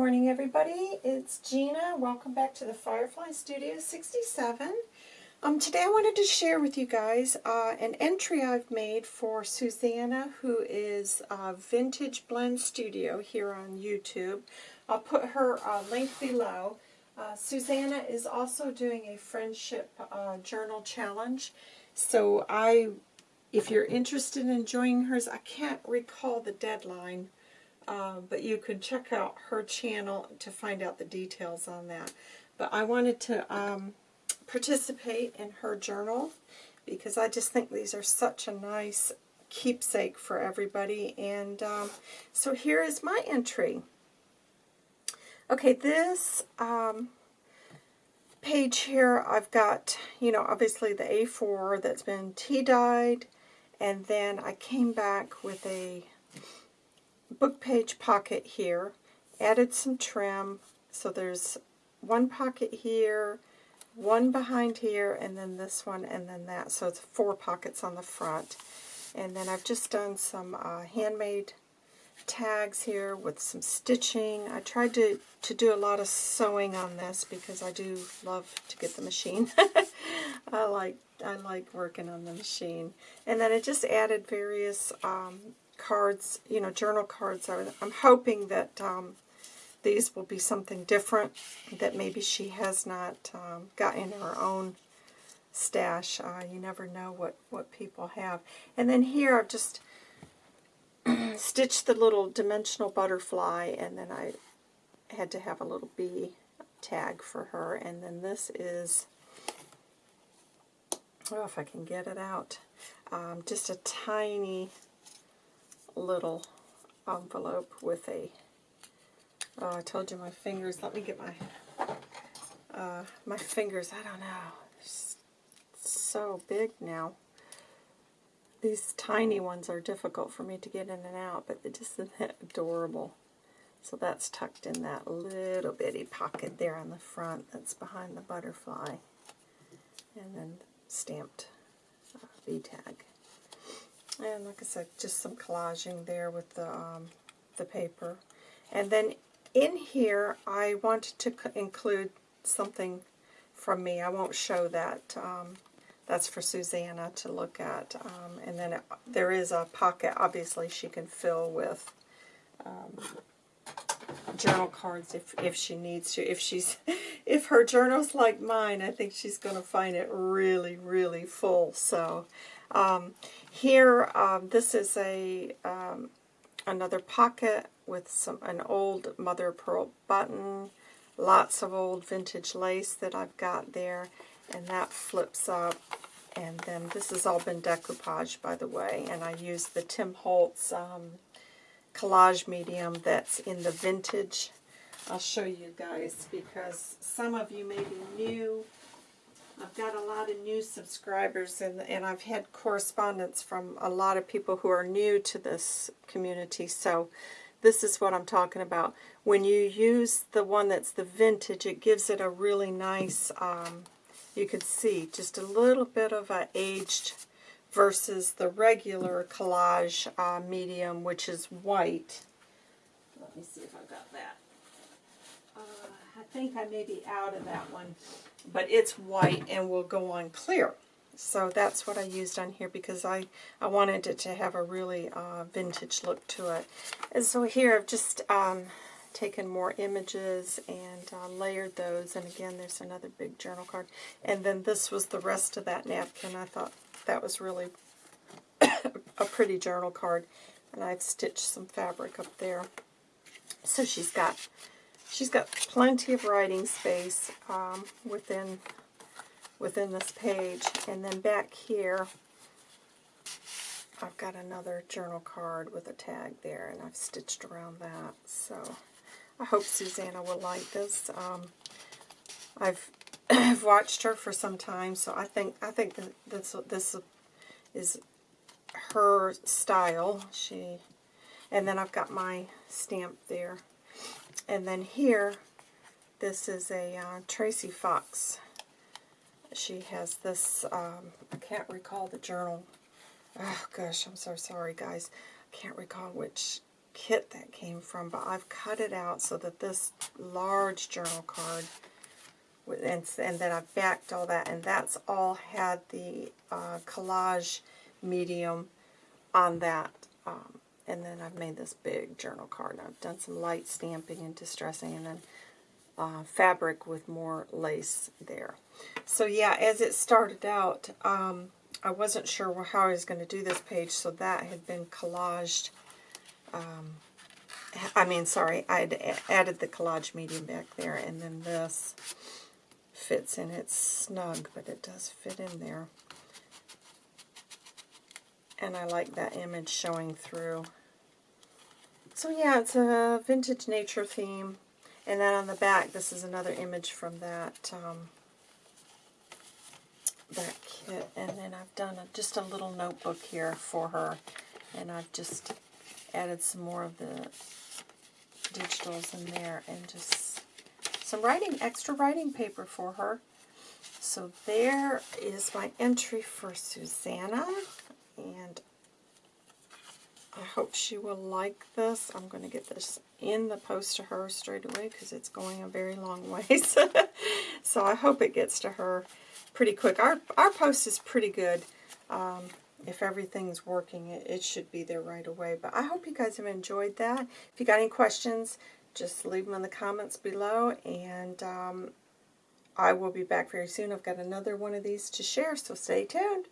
morning, everybody. It's Gina. Welcome back to the Firefly Studio 67. Um, today I wanted to share with you guys uh, an entry I've made for Susanna, who is uh, Vintage Blend Studio here on YouTube. I'll put her uh, link below. Uh, Susanna is also doing a friendship uh, journal challenge. So I, if you're interested in joining hers, I can't recall the deadline uh, but you can check out her channel to find out the details on that. But I wanted to um, participate in her journal because I just think these are such a nice keepsake for everybody. And um, so here is my entry. Okay, this um, page here, I've got, you know, obviously the A4 that's been tea-dyed, and then I came back with a book page pocket here, added some trim, so there's one pocket here, one behind here, and then this one, and then that. So it's four pockets on the front. And then I've just done some uh, handmade tags here with some stitching. I tried to, to do a lot of sewing on this because I do love to get the machine. I like I like working on the machine. And then I just added various um, cards, you know, journal cards. I'm hoping that um, these will be something different that maybe she has not um, got in her own stash. Uh, you never know what, what people have. And then here I've just stitched the little dimensional butterfly and then I had to have a little bee tag for her. And then this is, oh, if I can get it out, um, just a tiny little envelope with a, oh, I told you my fingers, let me get my, uh, my fingers, I don't know, it's so big now. These tiny ones are difficult for me to get in and out, but they're just adorable. So that's tucked in that little bitty pocket there on the front that's behind the butterfly. And then stamped uh, V-tag. And like I said, just some collaging there with the, um, the paper. And then in here, I wanted to include something from me. I won't show that. Um, that's for Susanna to look at. Um, and then it, there is a pocket, obviously, she can fill with um, journal cards if, if she needs to. If she's, if her journal's like mine, I think she's going to find it really, really full. So um, here, um, this is a um, another pocket with some an old mother of pearl button, lots of old vintage lace that I've got there, and that flips up. And then this has all been decoupage, by the way, and I use the Tim Holtz um, collage medium that's in the vintage. I'll show you guys because some of you may be new I've got a lot of new subscribers, and, and I've had correspondence from a lot of people who are new to this community, so this is what I'm talking about. When you use the one that's the vintage, it gives it a really nice, um, you can see, just a little bit of a aged versus the regular collage uh, medium, which is white. Let me see if I've got that. Uh, I think I may be out of that one but it's white and will go on clear. So that's what I used on here because I, I wanted it to have a really uh, vintage look to it. And so here I've just um, taken more images and uh, layered those. And again, there's another big journal card. And then this was the rest of that napkin. I thought that was really a pretty journal card. And I've stitched some fabric up there. So she's got She's got plenty of writing space um, within within this page. And then back here, I've got another journal card with a tag there, and I've stitched around that. So I hope Susanna will like this. Um, I've I've watched her for some time, so I think I think that this this is her style. She and then I've got my stamp there. And then here, this is a uh, Tracy Fox. She has this, um, I can't recall the journal. Oh gosh, I'm so sorry guys. I can't recall which kit that came from, but I've cut it out so that this large journal card, and, and then I've backed all that, and that's all had the uh, collage medium on that. Um, and then I've made this big journal card, and I've done some light stamping and distressing, and then uh, fabric with more lace there. So yeah, as it started out, um, I wasn't sure how I was going to do this page, so that had been collaged. Um, I mean, sorry, I'd added the collage medium back there, and then this fits in. It's snug, but it does fit in there. And I like that image showing through. So yeah, it's a vintage nature theme. And then on the back, this is another image from that um, that kit. And then I've done a, just a little notebook here for her. And I've just added some more of the digitals in there and just some writing, extra writing paper for her. So there is my entry for Susanna. And I hope she will like this. I'm going to get this in the post to her straight away because it's going a very long ways. so I hope it gets to her pretty quick. Our, our post is pretty good. Um, if everything's working, it, it should be there right away. But I hope you guys have enjoyed that. If you got any questions, just leave them in the comments below. And um, I will be back very soon. I've got another one of these to share, so stay tuned.